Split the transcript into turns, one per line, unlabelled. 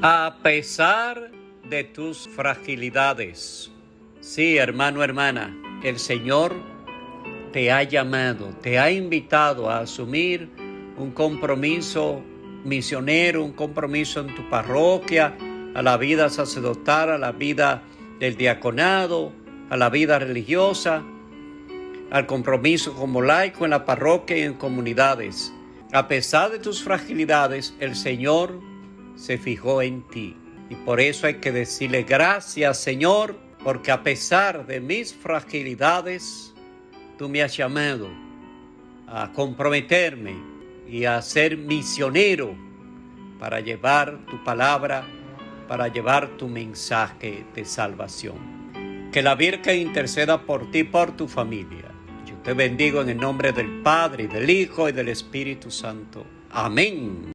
A pesar de tus fragilidades. Sí, hermano, hermana, el Señor te ha llamado, te ha invitado a asumir un compromiso misionero, un compromiso en tu parroquia, a la vida sacerdotal, a la vida del diaconado, a la vida religiosa, al compromiso como laico en la parroquia y en comunidades. A pesar de tus fragilidades, el Señor se fijó en ti. Y por eso hay que decirle gracias, Señor, porque a pesar de mis fragilidades, tú me has llamado a comprometerme y a ser misionero para llevar tu palabra, para llevar tu mensaje de salvación. Que la Virgen interceda por ti por tu familia. Yo te bendigo en el nombre del Padre, del Hijo y del Espíritu Santo. Amén.